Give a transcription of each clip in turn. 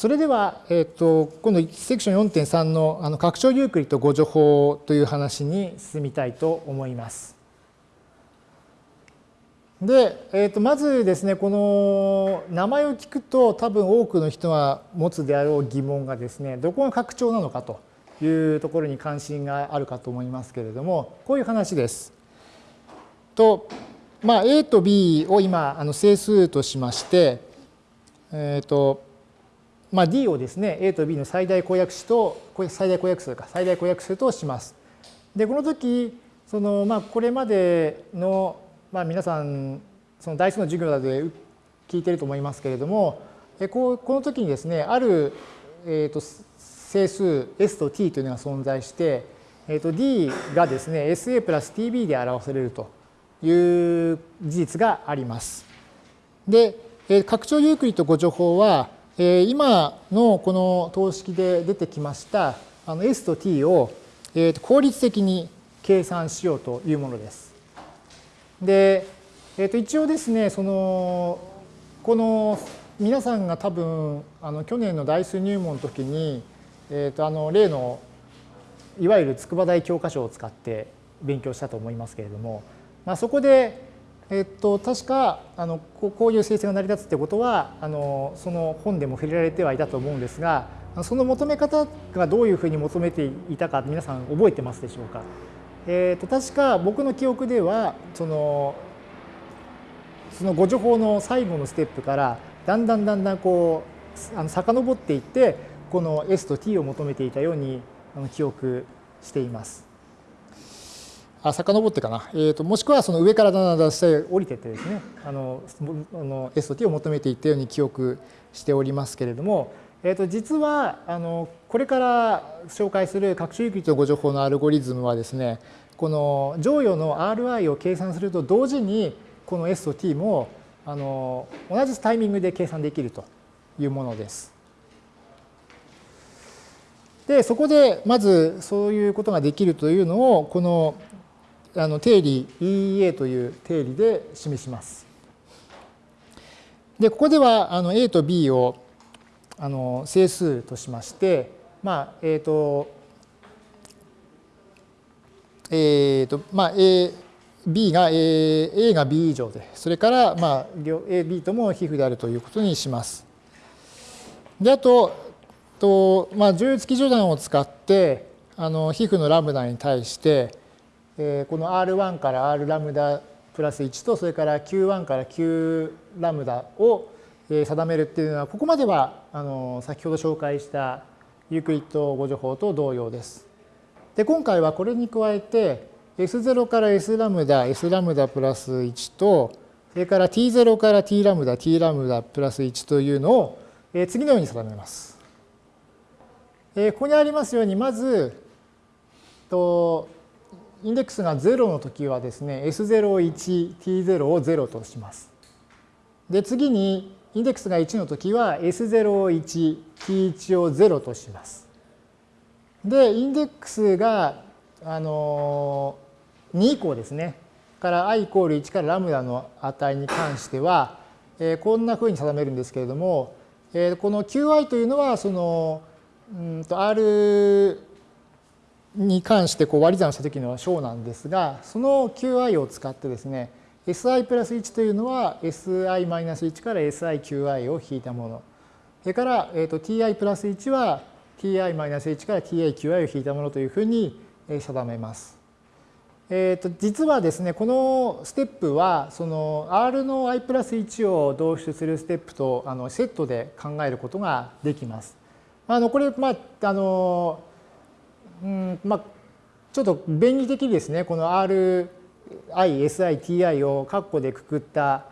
それでは、えー、と今度セクション4.3のあの拡張ユークリッド誤助法という話に進みたいと思います。で、えー、とまずですね、この名前を聞くと多分多くの人が持つであろう疑問がですね、どこが拡張なのかというところに関心があるかと思いますけれども、こういう話です。と、まあ、A と B を今あの整数としまして、えっ、ー、と、まあ、D をですね、A と B の最大公約数と、最大公約数か、最大公約数とします。で、この時、その、まあ、これまでの、まあ、皆さん、その代数の授業などで聞いてると思いますけれども、こうこの時にですね、ある、えーと、整数 S と T というのが存在して、えーと、D がですね、SA プラス TB で表されるという事実があります。で、え拡張ユークリッド誤助法は、今のこの等式で出てきましたあの S と T を効率的に計算しようというものです。で、えー、と一応ですね、そのこの皆さんが多分あの去年の代数入門の時に、えー、とあの例のいわゆる筑波大教科書を使って勉強したと思いますけれども、まあ、そこでえっと、確かあのこういう生成が成り立つってことはあのその本でも触れられてはいたと思うんですがその求め方がどういうふうに求めていたか皆さん覚えてますでしょうか？えっと確か僕の記憶ではそのその誤助法の最後のステップからだんだんだんだんこうあの遡っていってこの S と T を求めていたように記憶しています。あ遡ってかな、えーと、もしくはその上からだんだんだん下へ降りてってですね。あのあの S と T を求めていったように記憶しておりますけれども、えー、と実はあのこれから紹介する各種域と誤助法のアルゴリズムはですねこの乗与の Ri を計算すると同時にこの S と T もあの同じタイミングで計算できるというものです。でそこでまずそういうことができるというのをこのあの定理 EEA という定理で示します。で、ここではあの A と B をあの整数としまして、まあ、えっ、ー、と、えっ、ー、と、まあ、A、B が A, A が B 以上で、それから、まあ、A、B とも皮膚であるということにします。で、あと、とまあ、重付き序断を使って、あの皮膚のラムダに対して、えこの R1 から R ラムダプラス1とそれから Q1 から Q ラムダを定めるっていうのはここまではあの先ほど紹介したユークリッド誤助法と同様です。で今回はこれに加えて S0 から S ラムダ S ラムダプラス1とそれから T0 から T ラムダ T ラムダプラス1というのを次のように定めます。ここにありますようにまずとインデックスが0の時はですね、S01、T0 を0とします。で、次にインデックスが1の時は S01、T1 を0とします。で、インデックスがあの2以降ですね、から i イコール1からラムダの値に関しては、えー、こんなふうに定めるんですけれども、えー、この qi というのはそのうんと r に関してこう割り算した時の小なんですが、その qi を使ってですね、si プラス1というのは si マイナス1から siqi を引いたもの。それから、えー、と ti プラス1は ti マイナス1から tiqi を引いたものというふうに定めます。えー、と実はですね、このステップは、その R の i プラス1を導出するステップとあのセットで考えることができます。あのこれ、まあ、あのうんまあ、ちょっと便宜的ですね、この RI、SI、TI を括弧でくくった、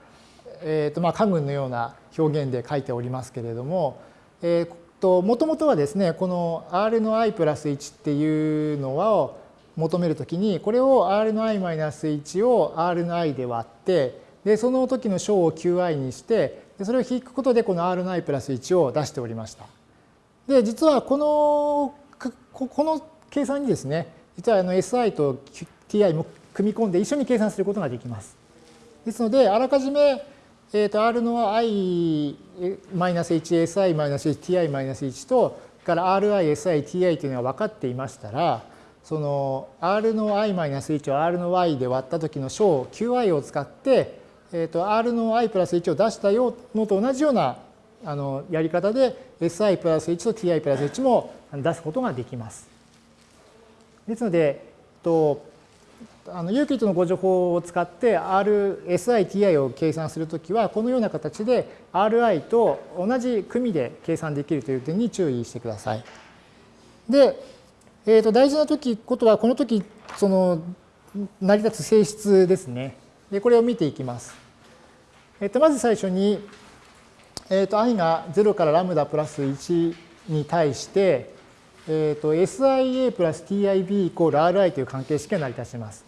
えーとまあ、家具のような表現で書いておりますけれども、えーと、もともとはですね、この R の i プラス1っていうのを求めるときに、これを R の i マイナス1を R の i で割って、でその時の小を qi にしてで、それを引くことでこの R の i プラス1を出しておりました。で、実はこの、この計算にですね、実はあの SI と TI も組み込んで一緒に計算することができます。ですので、あらかじめえー、と R の i-1si-1ti-1 とから RISI-ti というのが分かっていましたらその R の i-1 を R の y で割った時の小 qi を使って、えー、と R の i プラス1を出したよのと同じようなあのやり方で si プラス1と ti プラス1も出すことができます。ですので、とあのユークリッドのご情報を使って RSITI を計算するときはこのような形で RI と同じ組で計算できるという点に注意してください。で、えー、と大事な時ことはこの時その成り立つ性質ですね。でこれを見ていきます。えー、とまず最初に、えー、と i が0からラムダプラス1に対して、えー、と SIA プラス TIB イコール RI という関係式が成り立ちます。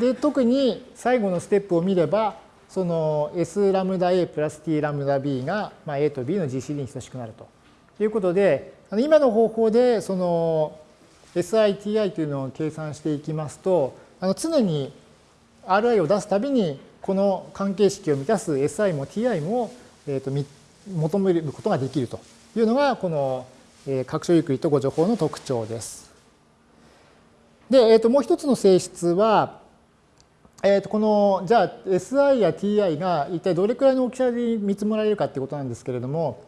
で特に最後のステップを見ればその S ラムダ A プラス T ラムダ B が、まあ、A と B の GCD に等しくなるということで今の方法でその SITI というのを計算していきますとあの常に RI を出すたびにこの関係式を満たす SI も TI も、えー、と求めることができるというのがこの拡張ゆっくりとご情報の特徴です。で、えー、ともう一つの性質はえー、とこのじゃあ SI や TI が一体どれくらいの大きさで見積もられるかってことなんですけれども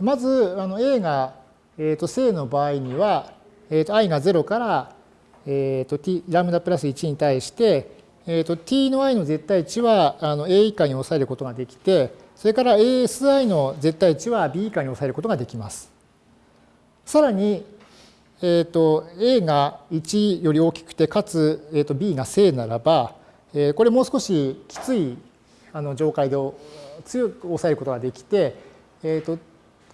まずあの A が、えー、と正の場合には、えー、と i が0から、えー、と t ラムダプラス1に対して、えー、と t の i の絶対値はあの A 以下に抑えることができてそれから ASI の絶対値は B 以下に抑えることができます。さらに、えー、と A が1より大きくてかつ、えー、と B が正ならばえこれもう少しきついあの上階で強く抑えることができて、えー、と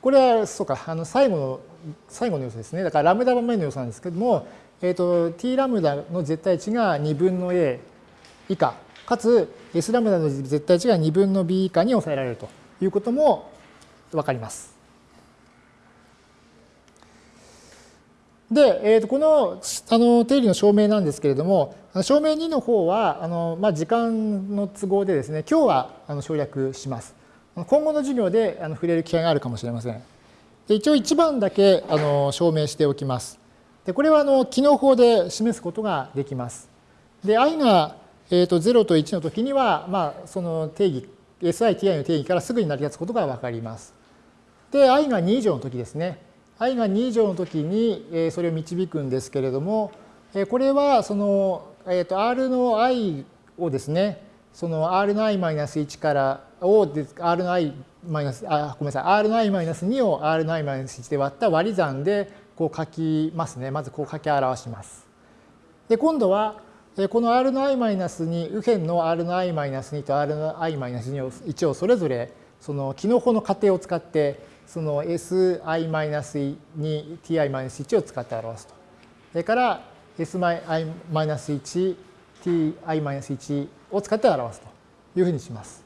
これはそうかあの最後の最後の要素ですねだからラムダ番目の要素なんですけども、えー、と t ラムダの絶対値が2分の a 以下かつ s ラムダの絶対値が2分の b 以下に抑えられるということも分かります。で、えー、とこのあの定理の証明なんですけれども、証明2の方は、あのまあ、時間の都合でですね、今日はあの省略します。今後の授業であの触れる機会があるかもしれません。で一応1番だけあの証明しておきます。でこれはあの機能法で示すことができます。で、i が、えー、と0と1の時には、まあ、その定義、SITI の定義からすぐに成り立つことが分かります。で、i が2以上の時ですね。I が2以上の時にそれを導くんですけれども、これはその、えー、と r の i をですね、その r の i-1 からを r の i マイナスあごめんなさい r の i マイナス2を r の i マイナス1で割った割り算でこう書きますね。まずこう書き表します。で今度はこの r の i マイナス2右辺の r の i マイナス2と r の i マイナス1をそれぞれその機能法の仮定を使ってその si-2 ti-1 を使って表すと。それから si-1 ti-1 を使って表すというふうにします。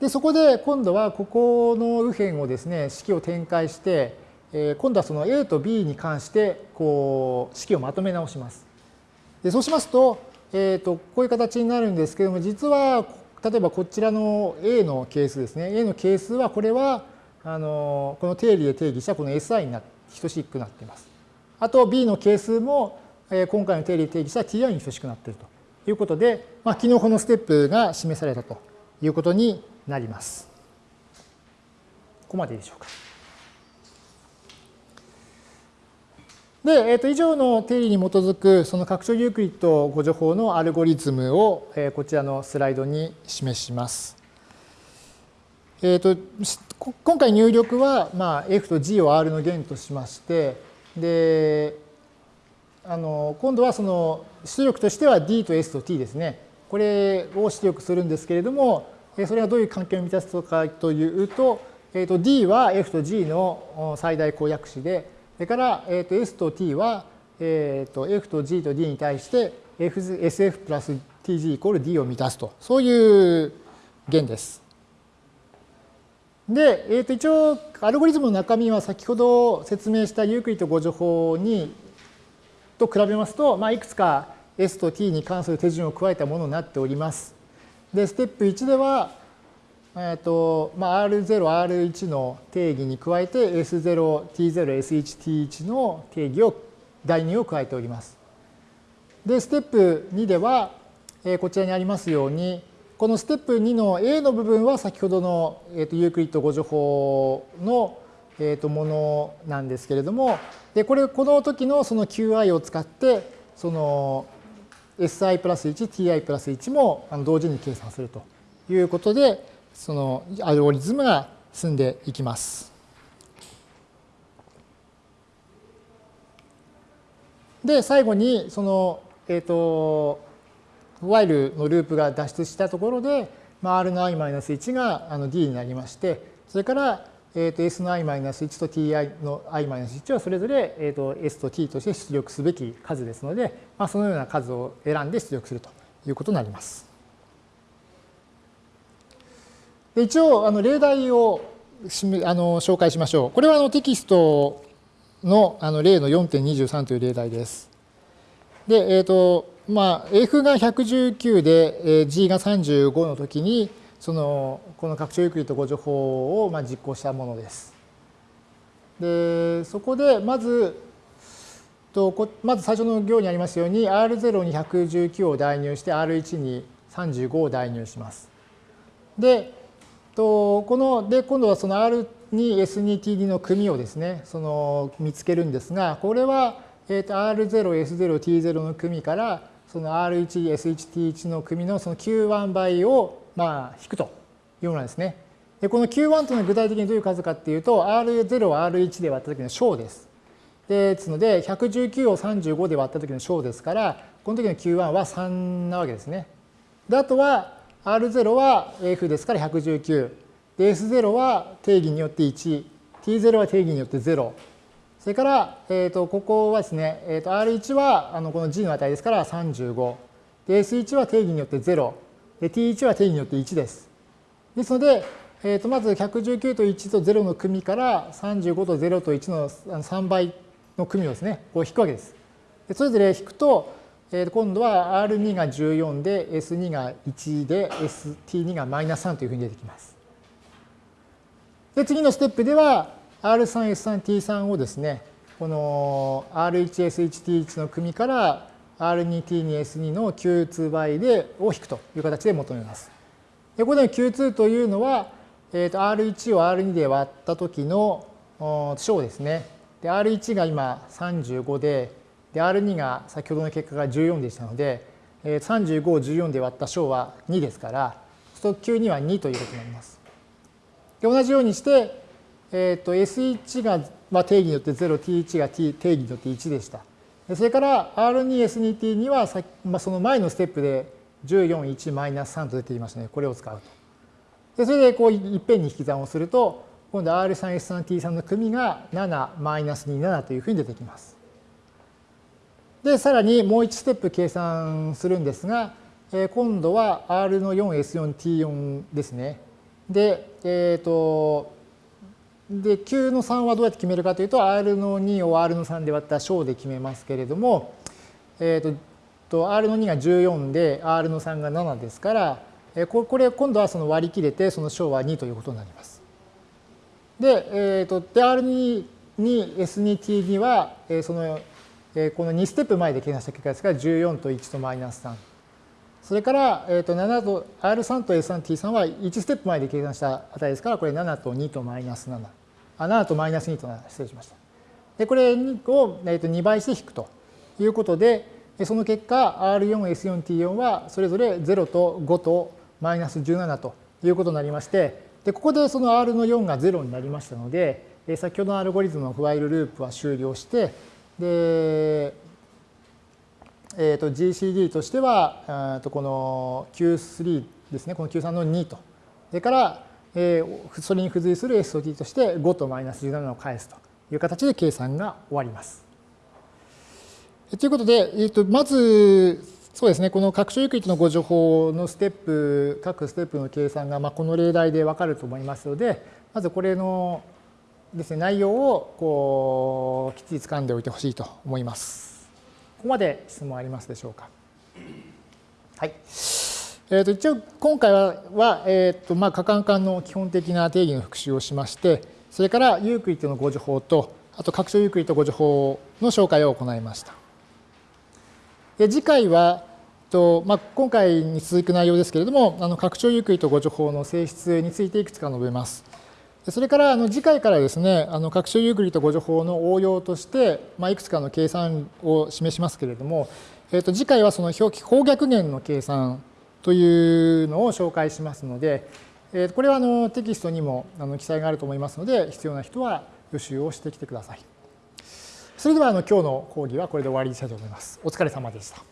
でそこで今度はここの右辺をですね式を展開して、え今度はその a と b に関してこう式をまとめ直します。でそうしますと,、えー、とこういう形になるんですけども実は例えばこちらの a の係数ですね a の係数はこれはあのこの定理で定義したこの SI に等しくなっています。あと B の係数も今回の定理で定義した Ti に等しくなっているということで、まあ、昨日このステップが示されたということになります。ここまでいいでしょうか。で、えー、と以上の定理に基づくその拡張ユークリッドご助法のアルゴリズムを、えこちらのスライドに示します。えーと、今回入力は、まあ、F と G を R の弦としましてであの今度はその出力としては D と S と T ですねこれを出力するんですけれどもそれがどういう関係を満たすのかというと,、えー、と D は F と G の最大公約子でそれから、えー、と S と T は、えー、と F と G と D に対して SF プラス TG イコール D を満たすとそういう弦です。で、えー、と一応アルゴリズムの中身は先ほど説明したユークリッド誤助法にと比べますと、まあ、いくつか S と T に関する手順を加えたものになっております。で、ステップ1では、えーとまあ、R0、R1 の定義に加えて S0、T0、S1、T1 の定義を、代入を加えております。で、ステップ2では、えー、こちらにありますように、このステップ2の A の部分は先ほどの、えー、とユークリッド誤助法の、えー、とものなんですけれども、でこれこの時のその Qi を使って、その Si プラス1、Ti プラス1も同時に計算するということで、そのアルゴリズムが進んでいきます。で、最後に、その、えっ、ー、と、while のループが脱出したところで、まあ、r の i-1 があの d になりまして、それから、えー、と s の i-1 と ti の i-1 はそれぞれ、えー、と s と t として出力すべき数ですので、まあ、そのような数を選んで出力するということになります。で一応、あの例題をあの紹介しましょう。これはあのテキストのあの例の4.23という例題です。で、えっ、ー、と、まあ、F が119で G が35の時に、その、この拡張ゆっくりと誤助法をまあ実行したものです。で、そこで、まず、とまず最初の行にありますように、R0 に119を代入して、R1 に35を代入します。で、とこので今度はその R2、S2、T2 の組をですね、その見つけるんですが、これは、えー、と R0、S0、T0 の組から、その R1、S1、T1 の組のその Q1 倍をまあ引くというものですね。でこの Q1 というのは具体的にどういう数かっていうと、R0 を R1 で割った時の小です。ですので、119を35で割った時の小ですから、この時の Q1 は3なわけですね。で、あとは、R0 は F ですから119。で、S0 は定義によって1。T0 は定義によって0。それから、えー、とここはですね、えー、と R1 はあのこの G の値ですから35。で、S1 は定義によって0。で、T1 は定義によって1です。ですので、えー、とまず119と1と0の組から35と0と1の3倍の組をですね、こう引くわけです。でそれぞれ引くと、えっー、今度は R2 が14で S2 が1で ST2 がマイナス3というふうに出てきます。で、次のステップでは R3、S3、T3 をですね、この R1、S1、T1 の組から R2、T2、S2 の Q2 倍でを引くという形で求めます。でここでの Q2 というのは、えー、と R1 を R2 で割った時の小ですね。で、R1 が今35で、で、R2 が先ほどの結果が14でしたので、35を14で割った小は2ですから、そうすると Q2 は2ということになります。で同じようにして、えー、と S1 が、まあ、定義によって0、T1 が T 定義によって1でした。それから R2、S2、T2 はさ、まあ、その前のステップで14、1、マイナス3と出ていましたね。これを使うと。でそれでこういっぺんに引き算をすると、今度 R3、S3、T3 の組が7、マイナス2、7というふうに出てきます。で、さらにもう1ステップ計算するんですが、え今度は R の 4S4、T4 ですね。で、えっ、ー、と、で、Q の3はどうやって決めるかというと、R の2を R の3で割った小で決めますけれども、え、ー、と、R の2が14で、R の3が7ですから、えこれ今度はその割り切れて、その小は2ということになります。で、え、ー、と、で、R2 に S2T2 は、えそのこの2ステップ前で計算した結果ですから14と1とマイナス3。それから、えー、と7と R3 と S3T3 は1ステップ前で計算した値ですからこれ7と2とマイナス7。あ7とマイナス2と失礼しました。でこれを、2倍して引くということでその結果 R4、S4、T4 はそれぞれ0と5とマイナス17ということになりましてでここでその R の4が0になりましたので先ほどのアルゴリズムのフワイルループは終了してで、えー、と GCD としては、とこの Q3 ですね、この Q3 の2と。それから、えー、それに付随する SOT として5とマイナス17を返すという形で計算が終わります。ということで、えー、とまず、そうですね、この拡張ユークリッドのご情報のステップ、各ステップの計算が、まあ、この例題でわかると思いますので、まずこれのですね、内容をこうきっちり掴んでおいてほしいと思います。ここまで質問ありますでしょうか？はい。えー、と一応今回はは、えーとまあ、可感の基本的な定義の復習をしましてそれからユークリッドの互除法とあと拡張ユークリッド互除法の紹介を行いました。で次回はと、まあ、今回に続く内容ですけれどもあの拡張ユークリッド互除法の性質についていくつか述べます。それからあの次回からですねあの拡張ユークリッド互除法の応用として、まあ、いくつかの計算を示しますけれども、えー、と次回はその乗法逆元の計算というのを紹介しますので、えこれはあのテキストにもあの記載があると思いますので、必要な人は予習をしてきてください。それではあの今日の講義はこれで終わりにしたいと思います。お疲れ様でした。